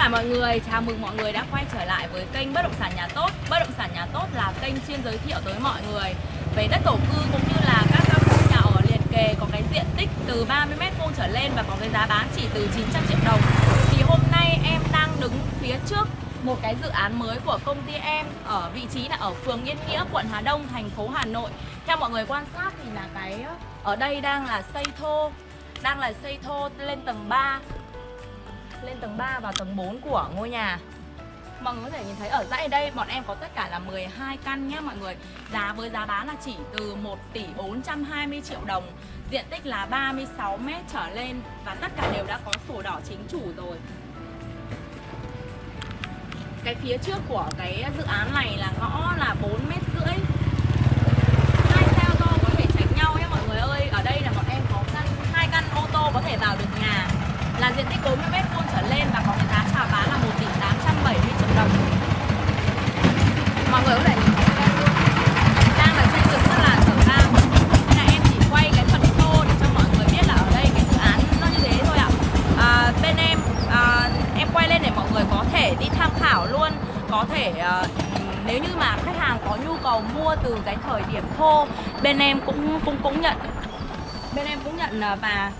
cả mọi người, chào mừng mọi người đã quay trở lại với kênh Bất động sản nhà tốt. Bất động sản nhà tốt là kênh chuyên giới thiệu tới mọi người về đất thổ cư cũng như là các căn hộ nhà ở liền kề có cái diện tích từ 30 m vuông trở lên và có cái giá bán chỉ từ 900 triệu đồng. Thì hôm nay em đang đứng phía trước một cái dự án mới của công ty em ở vị trí là ở phường Yên Nghĩa, quận Hà Đông, thành phố Hà Nội. Theo mọi người quan sát thì là cái ờ, ở đây đang là xây thô, đang là xây thô lên tầng 3 lên tầng 3 và tầng 4 của ngôi nhà. Mọi người có thể nhìn thấy ở dãy đây, bọn em có tất cả là 12 căn nhé mọi người. Giá với giá bán là chỉ từ 1 tỷ 420 triệu đồng. Diện tích là 36 m trở lên Và tất cả đều đã có sổ đỏ chính chủ rồi. Cái phía trước của cái dự án này là ngõ là 40 m rưỡi Hai xe ô tô có thể tránh nhau nhé mọi người ơi Ở đây là bọn em có căn, hai căn ô tô có thể vào được nhà là diện tích 40 m vuông trở lên và có cái giá chào bán là 1 tỷ 870 triệu đồng. Mọi người có thể nhìn thấy đây luôn. Đang là xây dựng rất là trở ra. Nên là em chỉ quay cái phần thô để cho mọi người biết là ở đây cái dự án nó như thế thôi ạ. À, bên em à, em quay lên để mọi người có thể đi tham khảo luôn, có thể uh, nếu như mà khách hàng có nhu cầu mua từ cái thời điểm thô bên em cũng cũng cũng nhận. Bên em cũng nhận ờ, và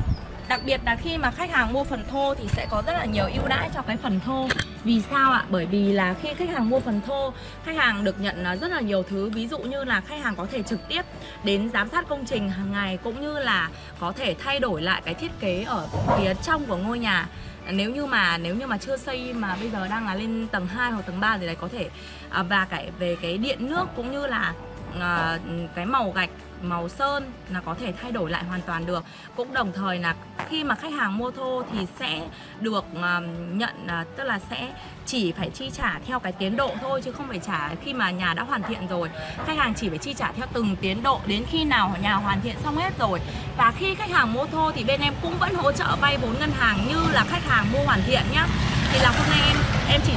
Đặc biệt là khi mà khách hàng mua phần thô thì sẽ có rất là nhiều ưu đãi cho cái phần thô. Vì sao ạ? Bởi vì là khi khách hàng mua phần thô Khách hàng được nhận à, rất là nhiều thứ. Ví dụ như là khách hàng có thể trực tiếp đến giám sát công trình hàng ngày Cũng như là có thể thay đổi lại cái thiết kế ở phía trong của ngôi nhà. Nếu như mà nếu như mà chưa xây mà bây giờ đang là lên tầng 2 hoặc tầng 3 thì đấy có thể à, và cái về cái điện nước cũng như là à, cái màu gạch màu sơn là có thể thay đổi lại hoàn toàn được. Cũng đồng thời là khi mà khách hàng mua thô thì sẽ được à, nhận à, tức là sẽ chỉ phải chi trả theo cái tiến độ thôi chứ không phải trả khi mà nhà đã hoàn thiện rồi. Khách hàng chỉ phải chi trả theo từng tiến độ đến khi nào nhà hoàn thiện xong hết rồi. Và khi khách hàng mua thô thì bên em cũng vẫn hỗ trợ vay vốn ngân hàng như là khách hàng mua hoàn thiện nhá. Thì là hôm nay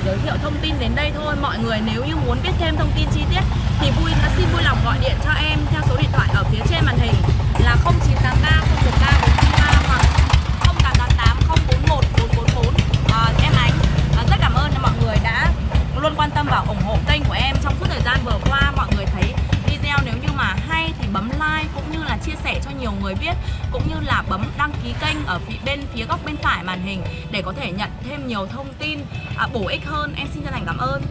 giới thiệu thông tin đến đây thôi. Mọi người nếu như muốn biết thêm thông tin chi tiết thì vui, xin vui lòng gọi điện cho em theo số điện thoại ở phía trên màn hình là 0983 013 chia sẻ cho nhiều người biết cũng như là bấm đăng ký kênh ở phía bên phía góc bên phải màn hình để có thể nhận thêm nhiều thông tin à, bổ ích hơn. Em xin chân thành cảm ơn.